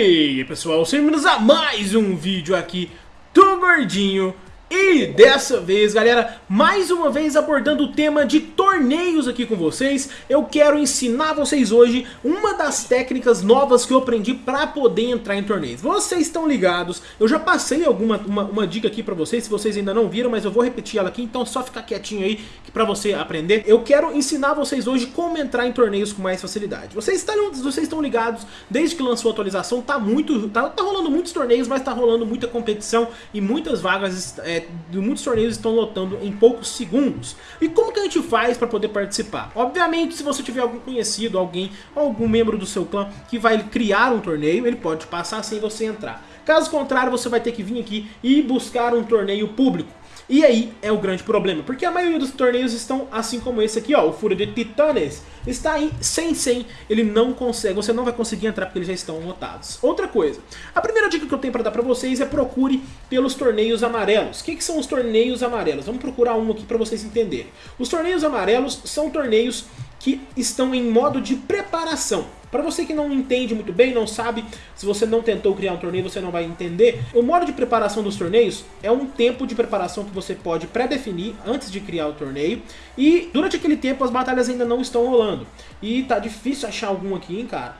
E aí pessoal, sejam bem-vindos a mais um vídeo aqui do Gordinho e dessa vez, galera, mais uma vez abordando o tema de torneios aqui com vocês, eu quero ensinar vocês hoje uma das técnicas novas que eu aprendi para poder entrar em torneios. Vocês estão ligados, eu já passei alguma uma, uma dica aqui para vocês, se vocês ainda não viram, mas eu vou repetir ela aqui, então só ficar quietinho aí para você aprender. Eu quero ensinar vocês hoje como entrar em torneios com mais facilidade. Vocês estão, vocês estão ligados, desde que lançou a atualização, tá muito, tá, tá rolando muitos torneios, mas tá rolando muita competição e muitas vagas é, muitos torneios estão lotando em poucos segundos. E como que a gente faz para poder participar? Obviamente, se você tiver algum conhecido, alguém, algum membro do seu clã que vai criar um torneio, ele pode passar sem você entrar. Caso contrário, você vai ter que vir aqui e buscar um torneio público. E aí é o grande problema, porque a maioria dos torneios estão assim como esse aqui, ó, o Fúria de Titanes, está aí sem 100, ele não consegue, você não vai conseguir entrar porque eles já estão lotados. Outra coisa, a primeira dica que eu tenho para dar para vocês é procure pelos torneios amarelos. O que, que são os torneios amarelos? Vamos procurar um aqui para vocês entenderem. Os torneios amarelos são torneios que estão em modo de preparação. Para você que não entende muito bem, não sabe, se você não tentou criar um torneio, você não vai entender. O modo de preparação dos torneios é um tempo de preparação que você pode pré-definir antes de criar o torneio. E durante aquele tempo as batalhas ainda não estão rolando. E tá difícil achar algum aqui, hein, cara.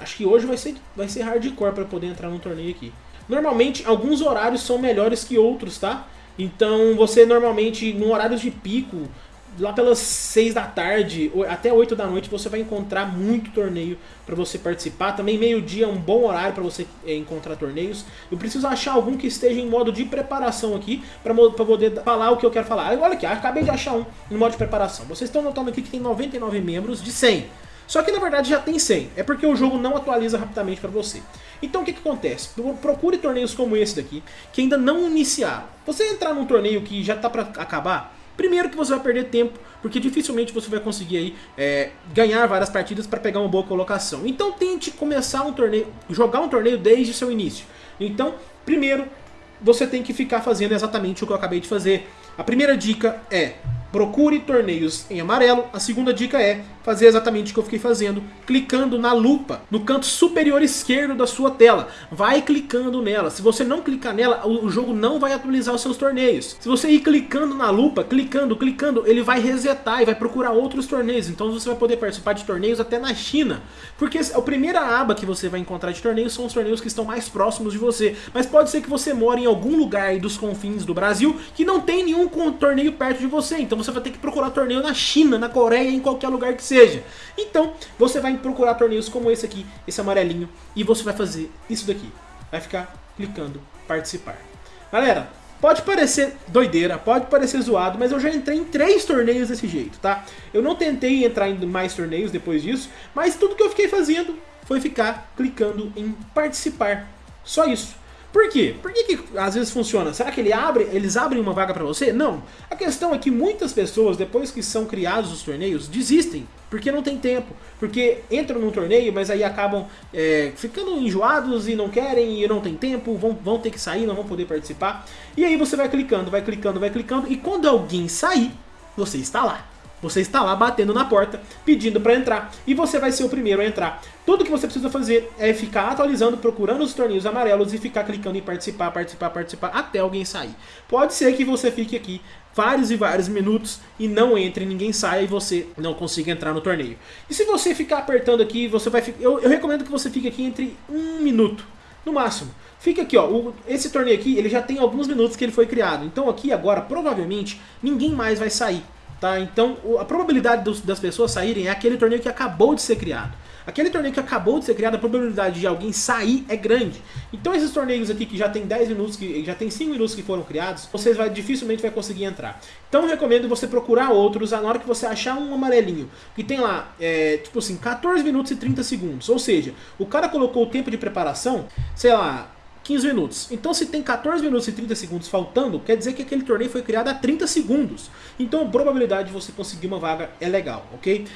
Acho que hoje vai ser, vai ser hardcore para poder entrar num torneio aqui. Normalmente, alguns horários são melhores que outros, tá? Então, você normalmente, no horário de pico, lá pelas 6 da tarde até 8 da noite você vai encontrar muito torneio para você participar. Também meio-dia é um bom horário para você é, encontrar torneios. Eu preciso achar algum que esteja em modo de preparação aqui para poder falar o que eu quero falar. Olha aqui, acabei de achar um em modo de preparação. Vocês estão notando aqui que tem 99 membros de 100. Só que na verdade já tem 100, é porque o jogo não atualiza rapidamente para você. Então o que, que acontece? Procure torneios como esse daqui, que ainda não iniciaram. Você entrar num torneio que já está para acabar, Primeiro que você vai perder tempo, porque dificilmente você vai conseguir aí, é, ganhar várias partidas para pegar uma boa colocação. Então tente começar um torneio, jogar um torneio desde seu início. Então, primeiro, você tem que ficar fazendo exatamente o que eu acabei de fazer. A primeira dica é procure torneios em amarelo. A segunda dica é fazer exatamente o que eu fiquei fazendo, clicando na lupa no canto superior esquerdo da sua tela. Vai clicando nela. Se você não clicar nela, o jogo não vai atualizar os seus torneios. Se você ir clicando na lupa, clicando, clicando, ele vai resetar e vai procurar outros torneios. Então você vai poder participar de torneios até na China. Porque a primeira aba que você vai encontrar de torneios são os torneios que estão mais próximos de você. Mas pode ser que você mora em algum lugar dos confins do Brasil que não tem nenhum torneio perto de você. Então você vai ter que procurar torneio na China, na Coreia, em qualquer lugar que seja seja. Então, você vai procurar torneios como esse aqui, esse amarelinho, e você vai fazer isso daqui. Vai ficar clicando participar. Galera, pode parecer doideira, pode parecer zoado, mas eu já entrei em três torneios desse jeito, tá? Eu não tentei entrar em mais torneios depois disso, mas tudo que eu fiquei fazendo foi ficar clicando em participar. Só isso. Por quê? Por que, que às vezes funciona? Será que ele abre, eles abrem uma vaga para você? Não. A questão é que muitas pessoas, depois que são criados os torneios, desistem. Porque não tem tempo. Porque entram num torneio, mas aí acabam é, ficando enjoados e não querem e não tem tempo, vão, vão ter que sair, não vão poder participar. E aí você vai clicando, vai clicando, vai clicando, e quando alguém sair, você está lá. Você está lá batendo na porta, pedindo para entrar, e você vai ser o primeiro a entrar. Tudo que você precisa fazer é ficar atualizando, procurando os torneios amarelos e ficar clicando em participar, participar, participar, até alguém sair. Pode ser que você fique aqui vários e vários minutos e não entre, ninguém saia e você não consiga entrar no torneio. E se você ficar apertando aqui, você vai eu, eu recomendo que você fique aqui entre um minuto, no máximo. Fica aqui, ó, o, esse torneio aqui, ele já tem alguns minutos que ele foi criado. Então aqui agora, provavelmente, ninguém mais vai sair. Tá? Então a probabilidade dos, das pessoas saírem é aquele torneio que acabou de ser criado. Aquele torneio que acabou de ser criado, a probabilidade de alguém sair é grande. Então esses torneios aqui que já tem 10 minutos, que já tem 5 minutos que foram criados, você vai, dificilmente vai conseguir entrar. Então recomendo você procurar outros na hora que você achar um amarelinho, que tem lá, é, tipo assim, 14 minutos e 30 segundos. Ou seja, o cara colocou o tempo de preparação, sei lá, 15 minutos. Então se tem 14 minutos e 30 segundos faltando, quer dizer que aquele torneio foi criado a 30 segundos. Então a probabilidade de você conseguir uma vaga é legal, ok?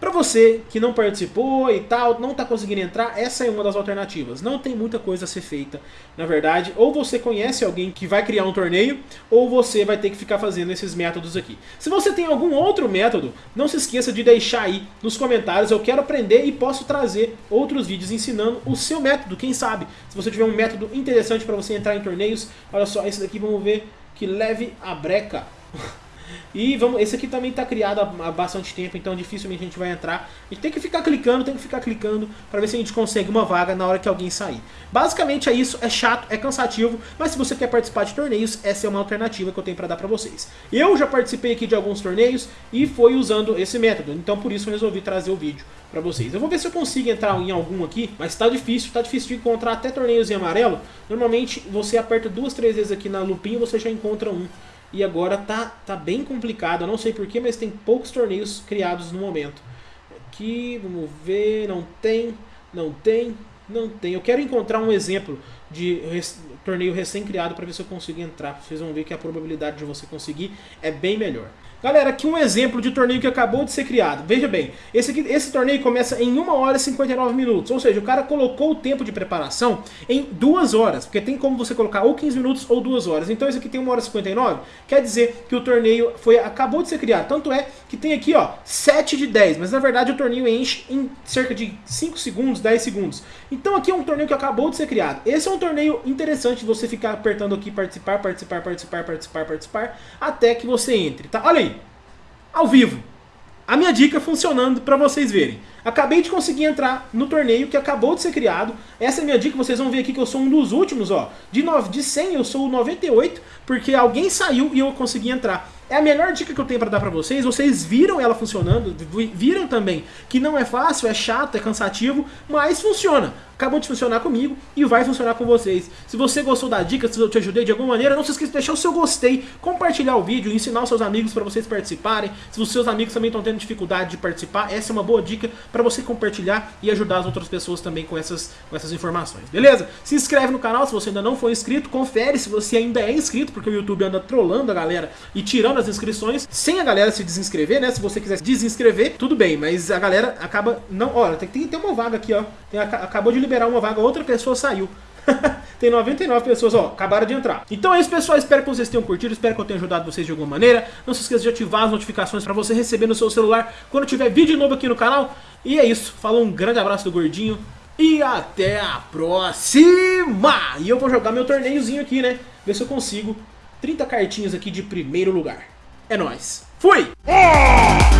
Para você que não participou e tal, não está conseguindo entrar, essa é uma das alternativas. Não tem muita coisa a ser feita, na verdade. Ou você conhece alguém que vai criar um torneio, ou você vai ter que ficar fazendo esses métodos aqui. Se você tem algum outro método, não se esqueça de deixar aí nos comentários. Eu quero aprender e posso trazer outros vídeos ensinando o seu método, quem sabe. Se você tiver um método interessante para você entrar em torneios, olha só, esse daqui vamos ver que leve a breca. E vamos, esse aqui também está criado há bastante tempo, então dificilmente a gente vai entrar. A gente tem que ficar clicando, tem que ficar clicando para ver se a gente consegue uma vaga na hora que alguém sair. Basicamente é isso, é chato, é cansativo, mas se você quer participar de torneios, essa é uma alternativa que eu tenho para dar para vocês. Eu já participei aqui de alguns torneios e foi usando esse método, então por isso eu resolvi trazer o vídeo para vocês. Eu vou ver se eu consigo entrar em algum aqui, mas está difícil, está difícil de encontrar até torneios em amarelo. Normalmente você aperta duas, três vezes aqui na lupinha e você já encontra um e agora tá, tá bem complicado. Eu não sei porquê, mas tem poucos torneios criados no momento. Aqui, vamos ver, não tem, não tem, não tem. Eu quero encontrar um exemplo de torneio recém-criado para ver se eu consigo entrar. Vocês vão ver que a probabilidade de você conseguir é bem melhor. Galera, aqui um exemplo de torneio que acabou de ser criado. Veja bem, esse, aqui, esse torneio começa em 1 hora e 59 minutos. Ou seja, o cara colocou o tempo de preparação em 2 horas. Porque tem como você colocar ou 15 minutos ou 2 horas. Então esse aqui tem 1 hora e 59. Quer dizer que o torneio foi, acabou de ser criado. Tanto é que tem aqui ó, 7 de 10. Mas na verdade o torneio enche em cerca de 5 segundos, 10 segundos. Então aqui é um torneio que acabou de ser criado. Esse é um torneio interessante você ficar apertando aqui participar, participar, participar, participar, participar. Até que você entre, tá? Olha aí ao vivo. A minha dica funcionando para vocês verem. Acabei de conseguir entrar no torneio que acabou de ser criado. Essa é a minha dica, vocês vão ver aqui que eu sou um dos últimos, ó. De, 9, de 100 eu sou o 98, porque alguém saiu e eu consegui entrar. É a melhor dica que eu tenho para dar para vocês. Vocês viram ela funcionando, viram também que não é fácil, é chato, é cansativo, mas funciona. Acabou de funcionar comigo e vai funcionar com vocês. Se você gostou da dica, se eu te ajudei de alguma maneira, não se esqueça de deixar o seu gostei, compartilhar o vídeo, ensinar os seus amigos para vocês participarem. Se os seus amigos também estão tendo dificuldade de participar, essa é uma boa dica para você compartilhar e ajudar as outras pessoas também com essas, com essas informações, beleza? Se inscreve no canal se você ainda não for inscrito, confere se você ainda é inscrito, porque o YouTube anda trolando a galera e tirando as inscrições, sem a galera se desinscrever, né? Se você quiser desinscrever, tudo bem, mas a galera acaba não... Olha, tem, tem, tem uma vaga aqui, ó. Tem, acabou de liberar uma vaga, outra pessoa saiu. tem 99 pessoas, ó, acabaram de entrar. Então é isso, pessoal. Espero que vocês tenham curtido. Espero que eu tenha ajudado vocês de alguma maneira. Não se esqueça de ativar as notificações para você receber no seu celular quando tiver vídeo novo aqui no canal. E é isso. Falou, um grande abraço do Gordinho. E até a próxima! E eu vou jogar meu torneiozinho aqui, né? Ver se eu consigo 30 cartinhas aqui de primeiro lugar. É nóis. Fui! Oh!